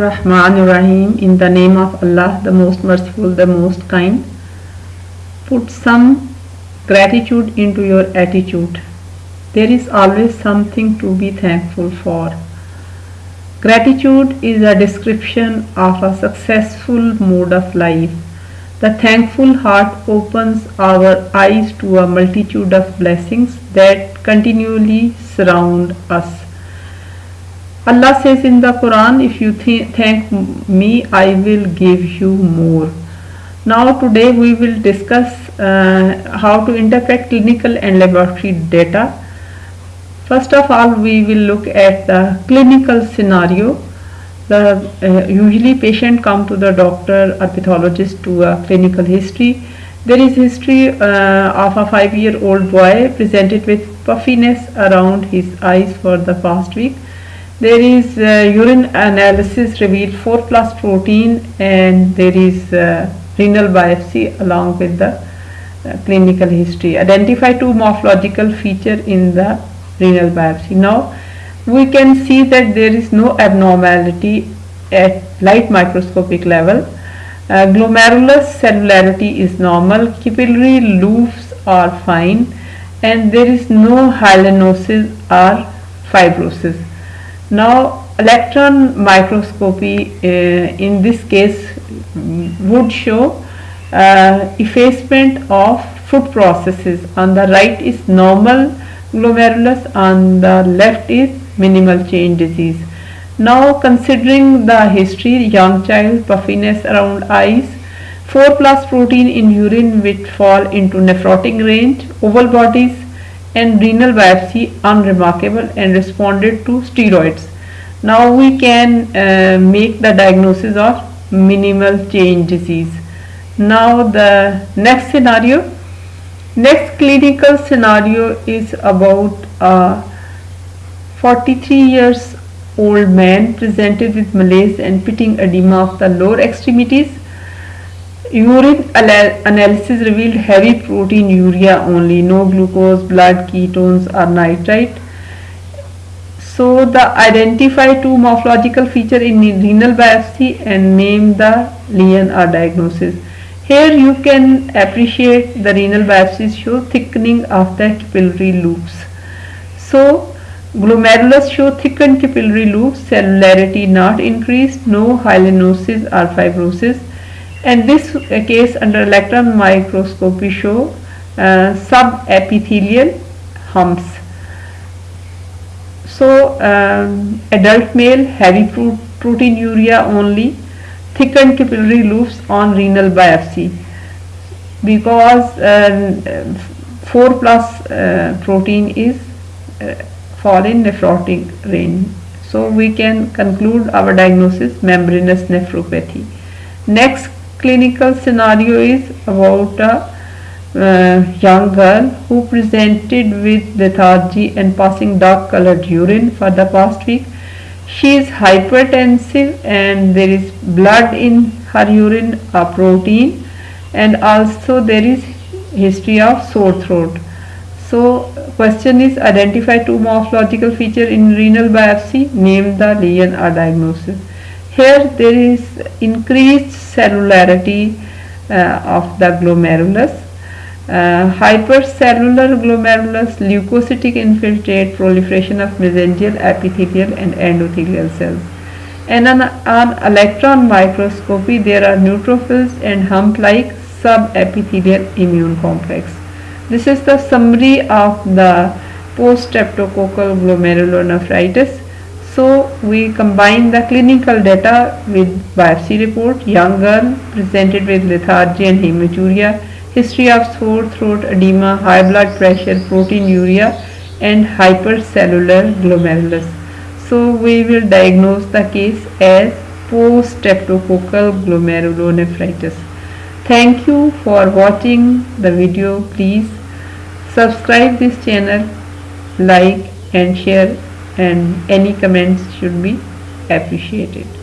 Rahman Rahim in the name of Allah the most merciful the most kind put some gratitude into your attitude. There is always something to be thankful for. Gratitude is a description of a successful mode of life. The thankful heart opens our eyes to a multitude of blessings that continually surround us Allah says in the Quran, if you th thank me, I will give you more. Now today we will discuss uh, how to interpret clinical and laboratory data. First of all, we will look at the clinical scenario. The uh, usually patient come to the doctor or pathologist to a clinical history. There is history uh, of a five-year-old boy presented with puffiness around his eyes for the past week there is urine analysis revealed 4 plus protein and there is renal biopsy along with the uh, clinical history. Identify two morphological feature in the renal biopsy. Now we can see that there is no abnormality at light microscopic level. Uh, glomerulus cellularity is normal, capillary loops are fine and there is no hyalinosis or fibrosis. Now electron microscopy uh, in this case would show uh, effacement of foot processes. On the right is normal glomerulus, on the left is minimal change disease. Now considering the history, young child, puffiness around eyes, 4 plus protein in urine which fall into nephrotic range, oval bodies, and renal biopsy unremarkable and responded to steroids. Now we can uh, make the diagnosis of minimal change disease. Now the next scenario, next clinical scenario is about a 43 years old man presented with malaise and pitting edema of the lower extremities Urine analysis revealed heavy proteinuria only, no glucose, blood, ketones or nitrite. So the identify two morphological feature in renal biopsy and name the lesion or diagnosis. Here you can appreciate the renal biopsies show thickening of the capillary loops. So glomerulus show thickened capillary loops, cellularity not increased, no hyalinosis or fibrosis and this case under electron microscopy show uh, subepithelial humps. So um, adult male heavy pro proteinuria only thickened capillary loops on renal biopsy because uh, 4 plus uh, protein is uh, fall in nephrotic range. So we can conclude our diagnosis membranous nephropathy. Next clinical scenario is about a uh, young girl who presented with lethargy and passing dark colored urine for the past week. She is hypertensive and there is blood in her urine, a protein and also there is history of sore throat. So question is identify two morphological feature in renal biopsy, name the lesion or diagnosis. Here there is increased cellularity uh, of the glomerulus. Uh, hypercellular glomerulus, leukocytic infiltrate, proliferation of mesangial, epithelial and endothelial cells. And on, on electron microscopy there are neutrophils and hump-like subepithelial immune complex. This is the summary of the post-streptococcal glomerulonephritis so we combine the clinical data with biopsy report, young girl presented with lethargy and hematuria, history of sore throat, edema, high blood pressure, proteinuria and hypercellular glomerulus. So we will diagnose the case as post-streptococcal glomerulonephritis. Thank you for watching the video. Please subscribe this channel, like and share and any comments should be appreciated